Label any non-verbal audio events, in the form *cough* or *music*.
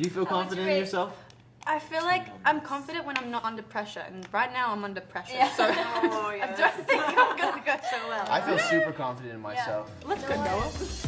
Do you feel confident in yourself? I feel like I'm confident when I'm not under pressure, and right now I'm under pressure. Yeah. So *laughs* Oh, *laughs* I don't think I'm gonna go so well. I feel super confident in myself. Let's go, Noah.